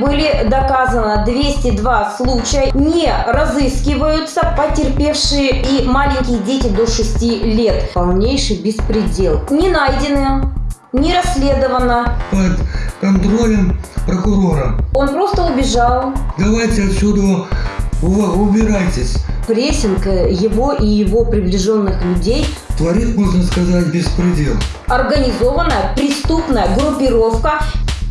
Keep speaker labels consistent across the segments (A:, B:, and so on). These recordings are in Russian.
A: Были доказано 202 случая, не разыскиваются потерпевшие и маленькие дети до 6 лет. Полнейший беспредел. Не найдены, не расследовано.
B: под контролем прокурора.
A: Он просто убежал.
B: Давайте отсюда убирайтесь.
A: Прессинг э, его и его приближенных людей
B: Творит, можно сказать, беспредел.
A: организованная преступная группировка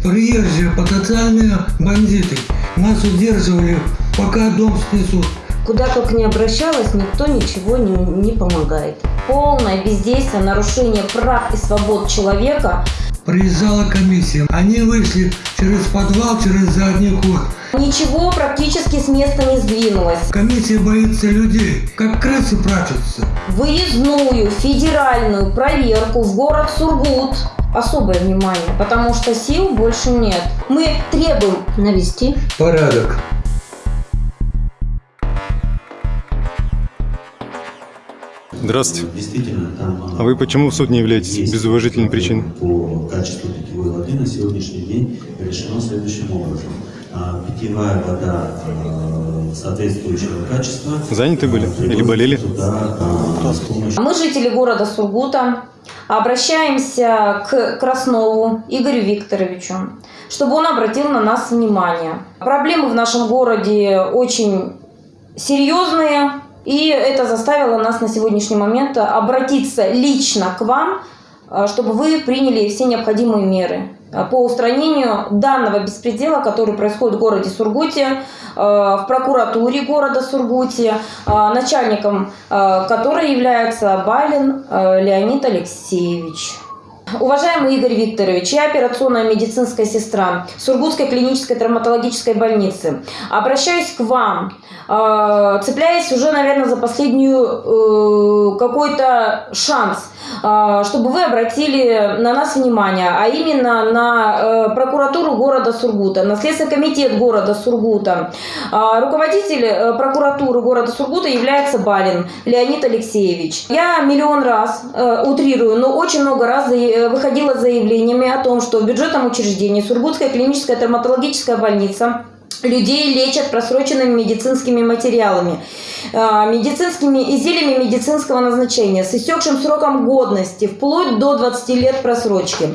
B: Приезжие потенциальные бандиты нас удерживали, пока дом снесут.
A: Куда только не обращалась, никто ничего не, не помогает. Полное бездействие, нарушение прав и свобод человека.
B: Приезжала комиссия. Они вышли через подвал, через задний ход.
A: Ничего практически с места не сдвинулось.
B: Комиссия боится людей, как крысы прячутся.
A: Выездную федеральную проверку в город Сургут. Особое внимание, потому что сил больше нет. Мы требуем навести
B: Порядок.
C: Здравствуйте.
D: Действительно, там
C: А вы почему в суд не являетесь без уважительной причины?
D: По качеству питьевой воды на сегодняшний день решено следующим образом. А, Питьевая вода а, соответствующего качества.
C: Заняты были?
D: а,
C: Или болели?
D: Туда, а, помощью
A: Мы, жители города Сургута, обращаемся к Краснову Игорю Викторовичу, чтобы он обратил на нас внимание. Проблемы в нашем городе очень серьезные, и это заставило нас на сегодняшний момент обратиться лично к вам, э, чтобы вы приняли все необходимые меры по устранению данного беспредела, который происходит в городе Сургуте, э, в прокуратуре города Сургуте, э, начальником э, которой является Балин э, Леонид Алексеевич. Уважаемый Игорь Викторович, я операционная медицинская сестра Сургутской клинической травматологической больницы. Обращаюсь к вам, э, цепляясь уже, наверное, за последнюю э, какой-то шанс, э, чтобы вы обратили на нас внимание, а именно на э, прокуратуру города Сургута, на Следственный комитет города Сургута. Э, Руководитель э, прокуратуры города Сургута является Балин Леонид Алексеевич. Я миллион раз, э, утрирую, но очень много раз выходила с заявлениями о том, что в бюджетном учреждении Сургутская клиническая травматологическая больница людей лечат просроченными медицинскими материалами, э, медицинскими изделиями медицинского назначения с истекшим сроком годности, вплоть до 20 лет просрочки.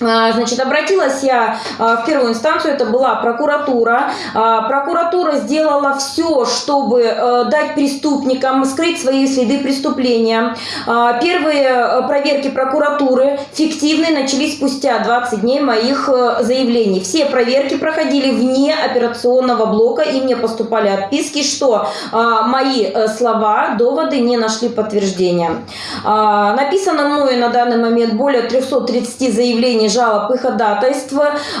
A: А, Значит, обратилась я а, в первую инстанцию, это была прокуратура. А, Прокуратура сделала все, чтобы э, дать преступникам скрыть свои следы преступления. Первые э, проверки прокуратуры фиктивные начались спустя 20 дней моих э, заявлений. Все проверки проходили вне операционного блока, и мне поступали отписки, что мои слова, доводы не нашли подтверждения. Написано мною на данный момент более 330 заявлений, жалоб и ходатайств.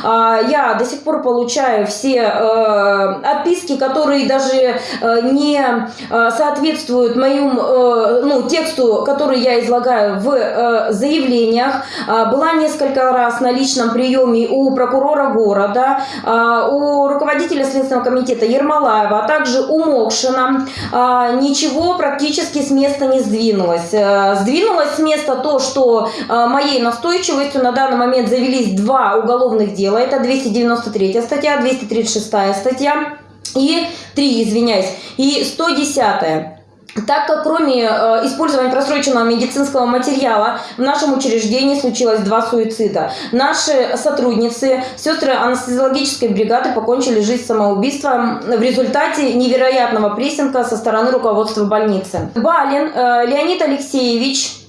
A: А, Я до сих пор получаю все э, отписки, которые даже э, не э, соответствуют моему ну, тексту, который я излагаю в заявлениях. А, Была несколько раз на личном приеме у прокурора города, а, у руководителя Следственного комитета Ермолаева, а также у Мокшина. А, Ничего практически с места не сдвинулось. Э, Сдвинулось с места то, что э, моей настойчивостью на данный момент завелись два уголовных дела. Это 293 статья, 236 статья и 3, извиняюсь, и 110 так как кроме э, использования просроченного медицинского материала в нашем учреждении случилось два суицида. Наши сотрудницы, сестры анестезиологической бригады покончили жизнь самоубийством в результате невероятного прессинга со стороны руководства больницы. Балин э, Леонид Алексеевич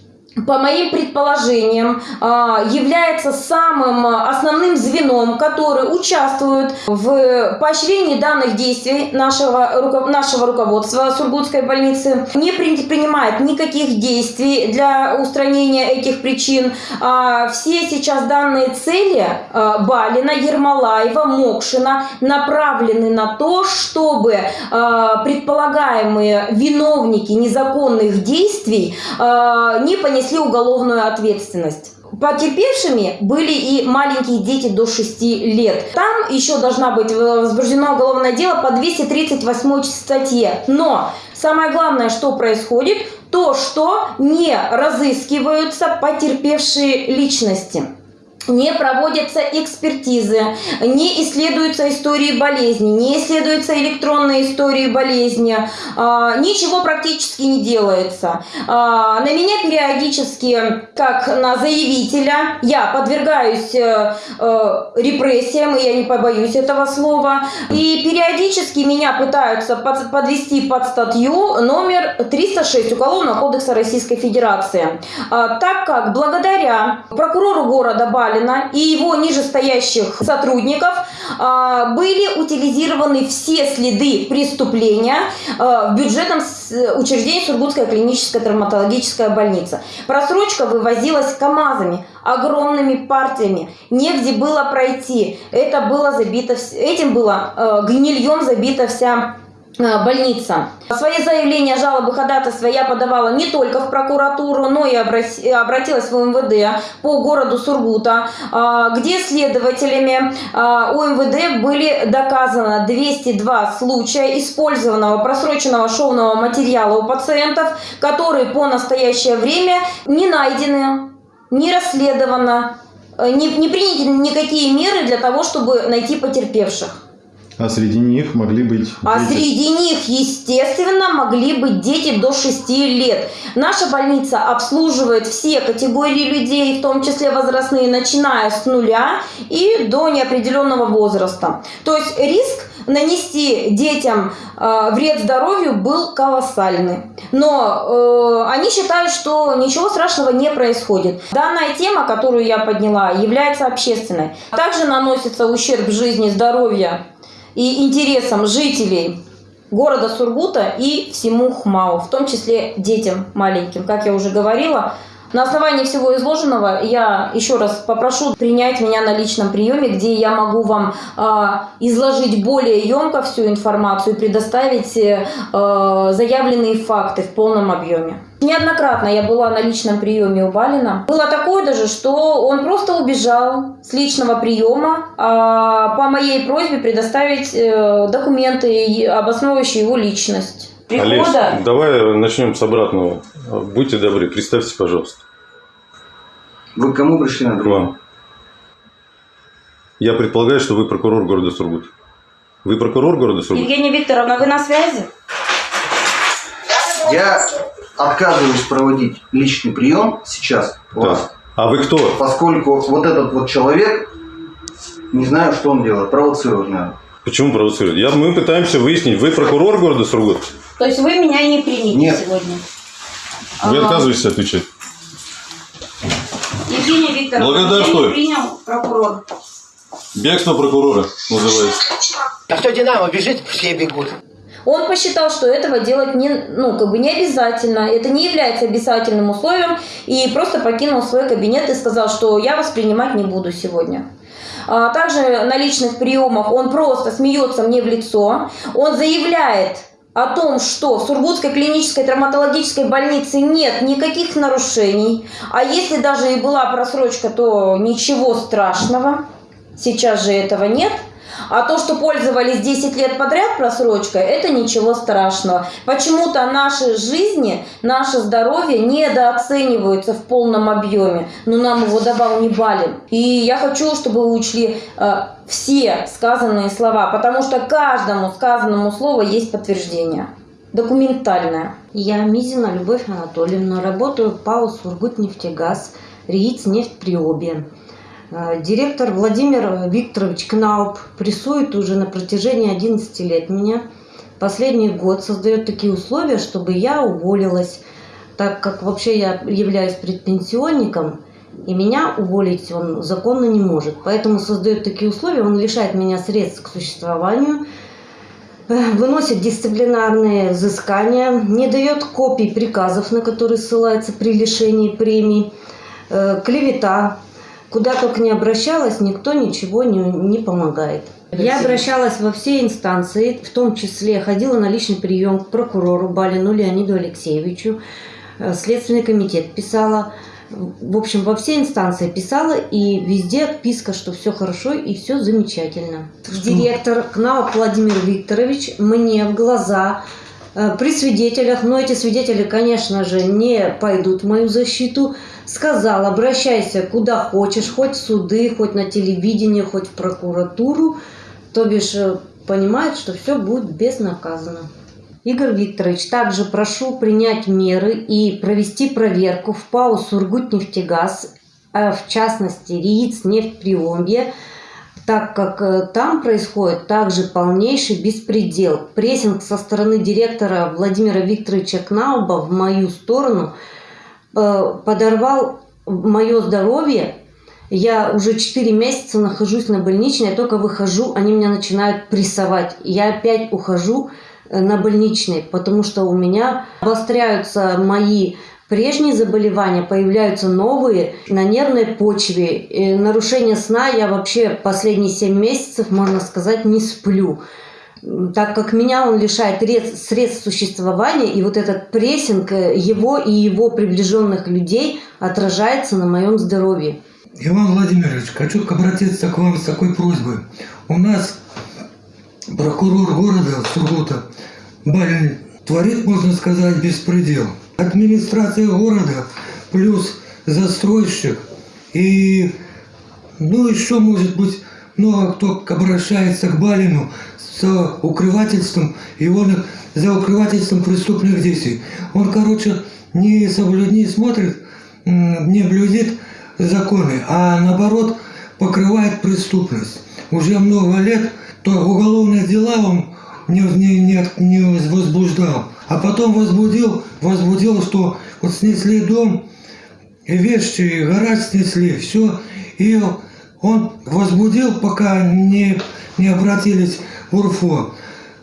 A: по моим предположениям, а, является самым основным звеном, который участвует в поощрении данных действий нашего, нашего руководства Сургутской больницы, не предпринимает никаких действий для устранения этих причин. А, Все сейчас данные цели а, Балина, Ермолаева, Мокшина направлены на то, чтобы предполагаемые виновники незаконных действий не понесли уголовную ответственность. Потерпевшими были и маленькие дети до 6 лет. Там еще должна быть возбуждено уголовное дело по 238 статье. Но самое главное, что происходит, то, что не разыскиваются потерпевшие личности. Не проводятся экспертизы, не исследуются истории болезни, не исследуются электронные истории болезни, а, ничего практически не делается. А, На меня периодически, как на заявителя, я подвергаюсь э, э, репрессиям, и я не побоюсь этого слова, и периодически меня пытаются под- подвести под статью номер 306 Уголовного кодекса Российской Федерации, А, так как благодаря прокурору города Балина и его нижестоящих сотрудников а, были утилизированы все следы преступления а, в бюджетном с- учреждении Сургутская клиническая травматологическая больница. Просрочка вывозилась КАМАЗами, огромными партиями, негде было пройти. Это было забито, этим было э, гнильем забита вся э, больница. Свои заявления, жалобы, ходатайства я подавала не только в прокуратуру, но и обратилась в МВД по городу Сургута, а, где следователями а, у МВД были доказано 202 случая использованного просроченного шовного материала у пациентов, которые по настоящее время не найдены, не расследовано, э, не, не приняты никакие меры для того, чтобы найти потерпевших.
C: А среди них могли быть
A: А
C: дети.
A: среди них, естественно, могли быть дети до 6 лет. Наша больница обслуживает все категории людей, в том числе возрастные, начиная с нуля и до неопределенного возраста. То есть риск нанести детям э, вред здоровью был колоссальный. Но э, они считают, что ничего страшного не происходит. Данная тема, которую я подняла, является общественной. Также наносится ущерб жизни, здоровью и интересам жителей города Сургута и всему ХМАУ, в том числе детям маленьким. Как я уже говорила, на основании всего изложенного я еще раз попрошу принять меня на личном приеме, где я могу вам а, изложить более емко всю информацию и предоставить э, заявленные факты в полном объеме. Неоднократно я была на личном приеме у Балина. Было такое даже, что он просто убежал с личного приема а, по моей просьбе предоставить э, документы, обосновывающие его личность.
E: Олесь,
A: Прихода
E: давай начнем с обратного. Будьте добры, представьте, пожалуйста,
F: Вы к кому пришли на
E: к
F: прием?
E: вам. Я предполагаю, что вы прокурор города Сургут. Вы прокурор города Сургут?
A: Евгения Викторовна, вы на связи?
F: Я отказываюсь проводить личный прием сейчас у вас,
E: Так. А вы кто?
F: поскольку вот этот вот человек, не знаю, что он делает, провоцирует, наверное.
E: Почему провоцирует? Я, мы пытаемся выяснить, вы прокурор города Сургут?
A: То есть вы меня не примете
F: Нет.
A: сегодня?
E: Вы
A: Ага.
E: отказываетесь отвечать?
A: Евгения Викторовна,
E: Благодарствую.
A: не принял прокурор.
E: Бегство прокурора называется.
G: А что Динамо бежит, все бегут.
A: Он посчитал, что этого делать не, ну, как бы не обязательно, это не является обязательным условием, и просто покинул свой кабинет и сказал, что я вас принимать не буду сегодня. А Также на личных приемах он просто смеется мне в лицо, он заявляет о том, что в Сургутской клинической травматологической больнице нет никаких нарушений, а если даже и была просрочка, то ничего страшного, сейчас же этого нет. А то, что пользовались 10 лет подряд просрочкой, это ничего страшного. Почему-то наши жизни, наше здоровье недооцениваются в полном объеме. Но нам его давал не Балин. И я хочу, чтобы вы учли э, все сказанные слова, потому что каждому сказанному слову есть подтверждение. Документальное.
H: Я Мизина Любовь Анатольевна, работаю в ПАО «Сургутнефтегаз», РИИЦ «Нефть Приобе». Э, Директор Владимир Викторович Кнауп прессует уже на протяжении 11 лет меня. Последний год создает такие условия, чтобы я уволилась, так как вообще я являюсь предпенсионником, и меня уволить он законно не может. Поэтому создает такие условия, он лишает меня средств к существованию, э, выносит дисциплинарные взыскания, не дает копий приказов, на которые ссылается при лишении премий, э, клевета. Куда только не обращалась, никто ничего не, не помогает. Я обращалась во все инстанции, в том числе ходила на личный прием к прокурору Балину Леониду Алексеевичу, э, Следственный комитет писала, в общем, во все инстанции писала, и везде отписка, что все хорошо и все замечательно. Директор КНАОП Владимир Викторович мне в глаза при свидетелях, но эти свидетели, конечно же, не пойдут в мою защиту, сказал, обращайся куда хочешь, хоть в суды, хоть на телевидение, хоть в прокуратуру, то бишь э, понимает, что все будет безнаказанно. Игорь Викторович, также прошу принять меры и провести проверку в ПАО «Сургутнефтегаз», а в частности РИИЦ «Нефть так как э, там происходит также полнейший беспредел. Прессинг со стороны директора Владимира Викторовича Кнауба в мою сторону э, подорвал мое здоровье. Я уже 4 месяца нахожусь на больничной, я только выхожу, они меня начинают прессовать. Я опять ухожу э, на больничный, потому что у меня обостряются мои прежние заболевания, появляются новые на нервной почве. И нарушение сна я вообще последние 7 месяцев, можно сказать, не сплю. Так как меня он лишает средств существования, и вот этот прессинг э, его и его приближенных людей отражается на моем здоровье.
B: Иван Владимирович, хочу обратиться к вам с такой просьбой. У нас прокурор города Сургута Барин творит, можно сказать, беспредел. Администрация города плюс застройщик и, ну, еще, может быть, много кто обращается к Балину с укрывательством, и он за укрывательством преступных действий. Он, короче, не соблюд, не смотрит, не блюдет законы, а наоборот покрывает преступность. Уже много лет то уголовные дела он не, не, не, не возбуждал. А потом возбудил, возбудил, что вот снесли дом, и вещи, гараж снесли, все. И он возбудил, пока не, не обратились в УРФО.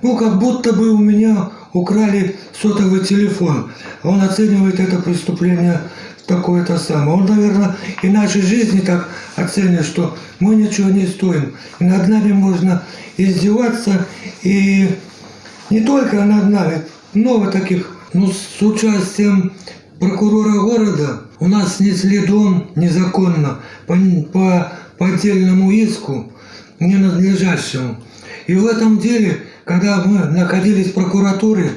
B: Ну, как будто бы у меня украли сотовый телефон. Он оценивает это преступление такое-то самое. Он, наверное, и нашей жизни так оценит, что мы ничего не стоим. И над нами можно издеваться, и не только над нами, много таких. Ну, с участием прокурора города у нас снесли дом незаконно по, по, по отдельному иску, ненадлежащему. И в этом деле, когда мы находились в прокуратуре,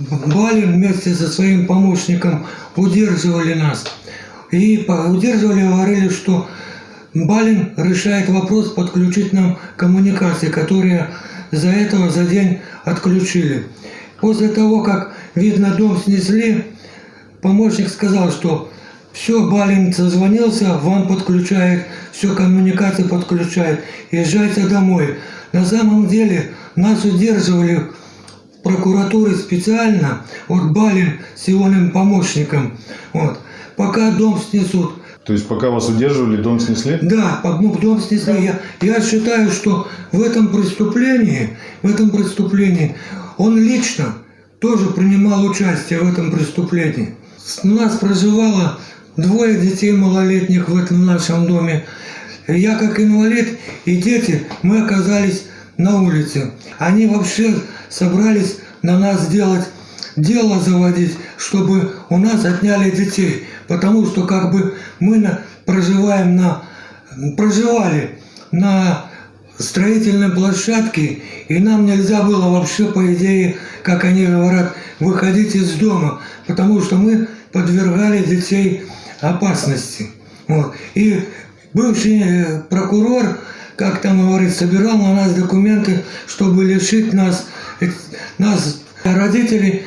B: Балин вместе со своим помощником удерживали нас. И удерживали, говорили, что Балин решает вопрос подключить нам коммуникации, которые за этого за день отключили. После того, как, видно, дом снесли, помощник сказал, что все, Балин созвонился, вам подключает, все, коммуникации подключает, езжайте домой. На самом деле нас удерживали прокуратуры специально, вот Балин с его помощником, вот, пока дом снесут.
C: То есть пока вас удерживали, дом снесли?
B: Да, дом снесли. Я, я считаю, что в этом преступлении, в этом преступлении он лично тоже принимал участие в этом преступлении. У нас проживало двое детей малолетних в этом нашем доме. Я как инвалид и дети, мы оказались на улице. Они вообще собрались на нас сделать дело заводить, чтобы у нас отняли детей. Потому что как бы мы на, проживаем на, проживали на строительной площадке, и нам нельзя было вообще, по идее, как они говорят, выходить из дома, потому что мы подвергали детей опасности. Вот. И бывший э, прокурор, как там говорит, собирал на нас документы, чтобы лишить нас, нас родителей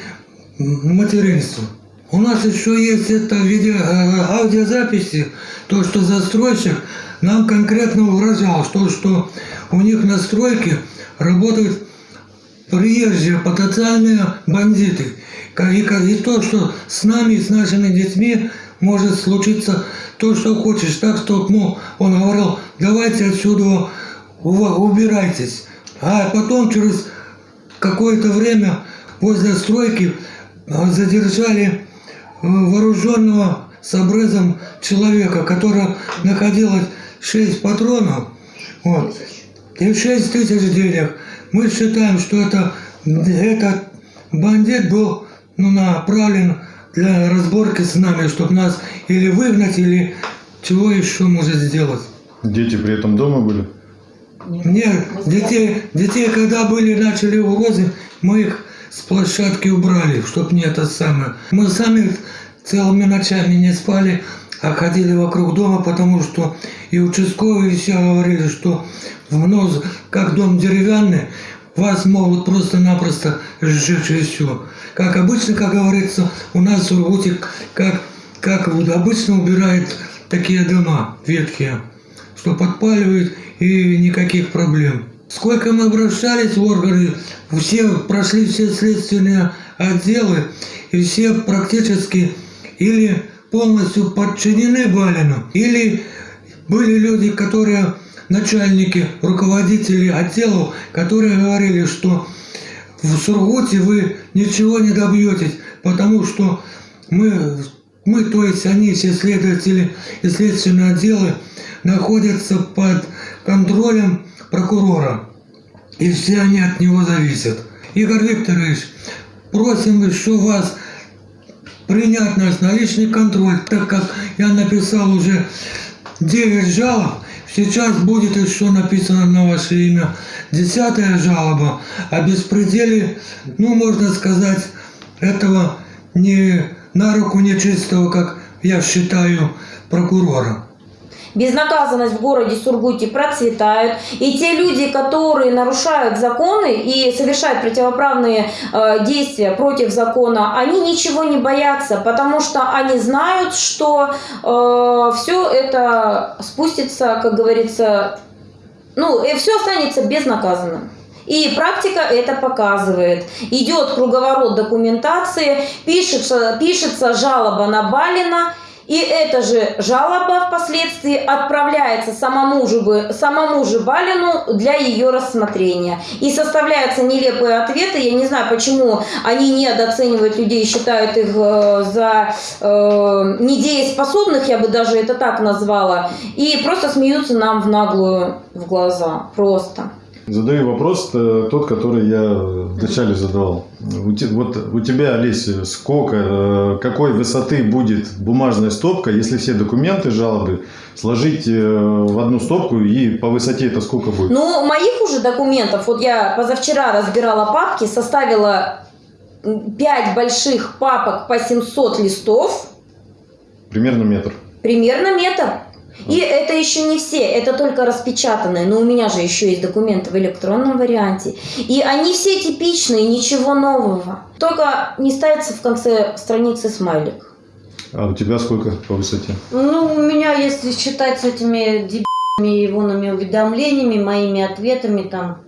B: материнства. У нас еще есть это видео, э, аудиозаписи, то, что застройщик нам конкретно угрожал, что, что у них на стройке работают приезжие потенциальные бандиты. И, и то, что с нами, с нашими детьми может случиться то, что хочешь. Так что ну, он говорил, давайте отсюда убирайтесь. А потом через какое-то время возле стройки а, задержали э, вооруженного с обрезом человека, которого находилось 6 патронов вот, и 6 тысяч денег. Мы считаем, что это, этот бандит был ну, направлен для разборки с нами, чтобы нас или выгнать, или чего еще может сделать.
C: Дети при этом дома были?
B: Нет, детей, детей, когда были, начали угрозы, мы их с площадки убрали, чтоб не это самое. Мы сами целыми ночами не спали, а ходили вокруг дома, потому что и участковые все говорили, что вновь, как дом деревянный, вас могут просто-напросто сжечь и все. Как обычно, как говорится, у нас в Сургуте, как, как вот обычно убирают такие дома ветхие, что подпаливают и никаких проблем. Сколько мы обращались в органы, все прошли все следственные отделы, и все практически или полностью подчинены Балину, или были люди, которые, начальники, руководители отделов, которые говорили, что в Сургуте вы ничего не добьетесь, потому что мы, мы, то есть они, все следователи и следственные отделы, находятся под контролем прокурора. И все они от него зависят. Игорь Викторович, просим еще вас принять нас на личный контроль, так как я написал уже 9 жалоб, сейчас будет еще написано на ваше имя десятая жалоба о беспределе, ну, можно сказать, этого не на руку нечистого, как я считаю, прокурора.
A: Безнаказанность в городе Сургуте процветает. И те люди, которые нарушают законы и совершают противоправные э, действия против закона, они ничего не боятся, потому что они знают, что э, все это спустится, как говорится, ну, и все останется безнаказанным. И практика это показывает. Идет круговорот документации, пишется, пишется жалоба на Балина, и эта же жалоба впоследствии отправляется самому же, самому же Балину для ее рассмотрения. И составляются нелепые ответы. Я не знаю, почему они недооценивают людей, считают их э, за э, недееспособных, я бы даже это так назвала. И просто смеются нам в наглую в глаза. Просто.
C: Задаю вопрос, э, тот, который я вначале задавал. Вот у тебя, Олеся, сколько, э, какой высоты будет бумажная стопка, если все документы, жалобы сложить э, в одну стопку и по высоте это сколько будет?
A: Ну, моих уже документов, вот я позавчера разбирала папки, составила 5 больших папок по 700 листов,
C: Примерно метр.
A: примерно метр. И это еще не все, это только распечатанные, но у меня же еще есть документы в электронном варианте. И они все типичные, ничего нового. Только не ставится в конце страницы смайлик.
C: А у тебя сколько по высоте?
H: Ну, у меня, если считать с этими дебильными ивонными уведомлениями, моими ответами там,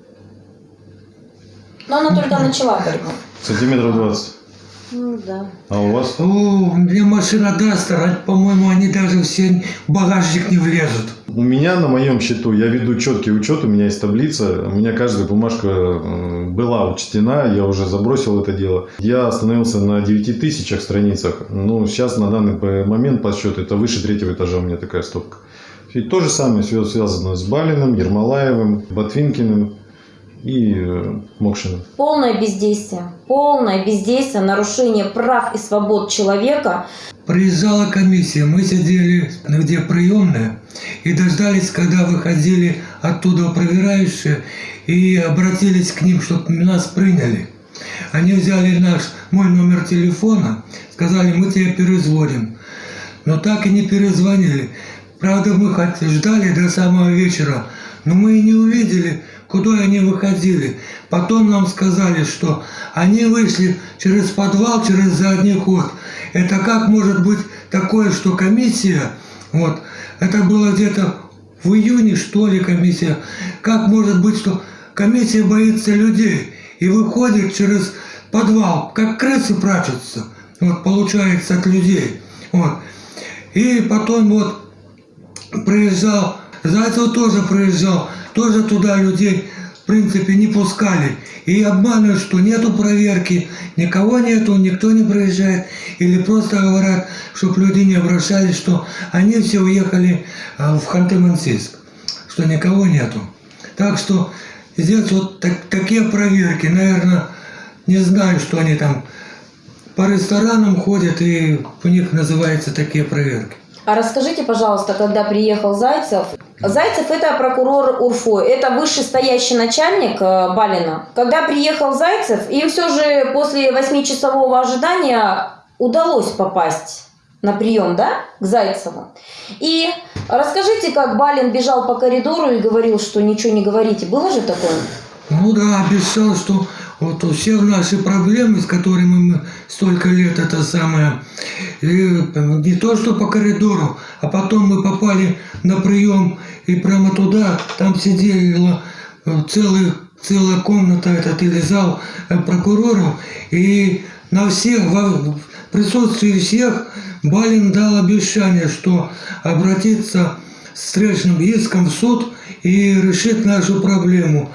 A: Но она только начала борьбу.
C: Сантиметров 20.
H: Ну да.
C: А у вас?
B: О, у меня машина Дастер, а, по-моему, они даже все в багажник не влезут.
C: У меня на моем счету, я веду четкий учет, у меня есть таблица, у меня каждая бумажка э, была учтена, я уже забросил это дело. Я остановился на 9 тысячах страницах, ну, сейчас на данный момент по счету это выше третьего этажа у меня такая стопка. И то же самое все связано с Балиным, Ермолаевым, Ботвинкиным и э, Мокшиным.
A: Полное бездействие. Полное бездействие, нарушение прав и свобод человека.
B: Приезжала комиссия, мы сидели где приемная и дождались, когда выходили оттуда проверяющие и обратились к ним, чтобы нас приняли. Они взяли наш, мой номер телефона, сказали, мы тебя перезвоним. Но так и не перезвонили. Правда, мы хоть ждали до самого вечера, но мы и не увидели, куда они выходили. Потом нам сказали, что они вышли через подвал, через задний ход. Это как может быть такое, что комиссия, вот, это было где-то в июне, что ли, комиссия, как может быть, что комиссия боится людей и выходит через подвал, как крысы прячутся, вот, получается, от людей, вот. И потом вот приезжал, Зайцев тоже приезжал, тоже туда людей, в принципе, не пускали. И обманывают, что нету проверки, никого нету, никто не приезжает. Или просто говорят, чтобы люди не обращались, что они все уехали а, в Ханты-Мансийск, что никого нету. Так что здесь вот так- такие проверки, наверное, не знаю, что они там по ресторанам ходят, и у них называются такие проверки.
A: А расскажите, пожалуйста, когда приехал Зайцев, Зайцев это прокурор УРФО, это вышестоящий начальник э, Балина. Когда приехал Зайцев, им все же после восьмичасового ожидания удалось попасть на прием, да, к Зайцеву. И расскажите, как Балин бежал по коридору и говорил, что ничего не говорите. Было же такое?
B: Ну да, обещал, что вот у всех наши проблемы, с которыми мы столько лет, это самое, и не то что по коридору, а потом мы попали на прием и прямо туда, там сидела э, целый, целая комната этот или зал э, прокуроров, и на всех, в присутствии всех Балин дал обещание, что обратится с встречным иском в суд и решит нашу проблему.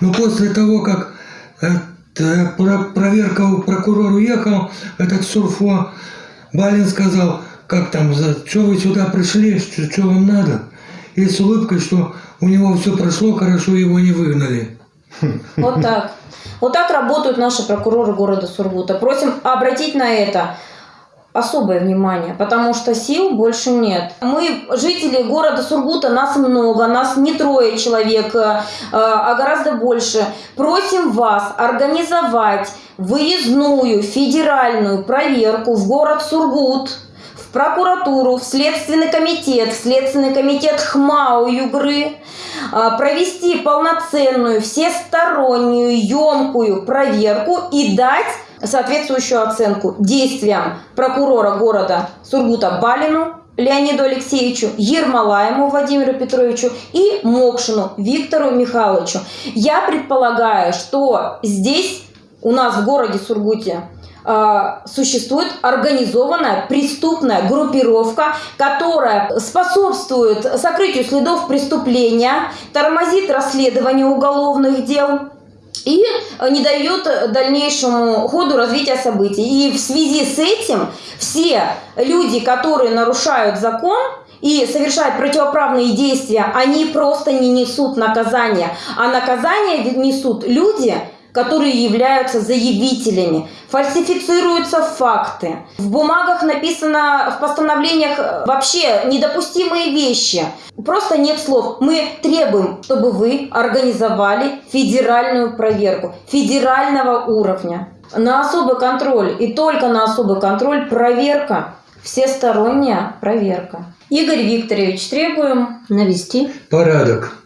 B: Но после того, как э, проверка у прокурор уехал, этот Сурфо, Балин сказал, как там, что вы сюда пришли, что вам надо? И с улыбкой, что у него все прошло хорошо, его не выгнали.
A: Вот так. Вот так работают наши прокуроры города Сургута. Просим обратить на это особое внимание, потому что сил больше нет. Мы, жители города Сургута, нас много, нас не трое человек, э, а гораздо больше. Просим вас организовать выездную федеральную проверку в город Сургут, в прокуратуру, в Следственный комитет, в Следственный комитет ХМАУ Югры, а, провести полноценную, всестороннюю, емкую проверку и дать соответствующую оценку действиям прокурора города Сургута Балину Леониду Алексеевичу, Ермолаему Владимиру Петровичу и Мокшину Виктору Михайловичу. Я предполагаю, что здесь у нас в городе Сургуте э, существует организованная преступная группировка, которая способствует сокрытию следов преступления, тормозит расследование уголовных дел и э, не дает дальнейшему ходу развития событий. И в связи с этим все люди, которые нарушают закон, и совершают противоправные действия, они просто не несут наказания. А наказание несут люди, которые являются заявителями. Фальсифицируются факты. В бумагах написано, в постановлениях э, вообще недопустимые вещи. Просто нет слов. Мы требуем, чтобы вы организовали федеральную проверку федерального уровня. На особый контроль и только на особый контроль проверка. Всесторонняя проверка. Игорь Викторович, требуем
H: Навести
B: Порядок.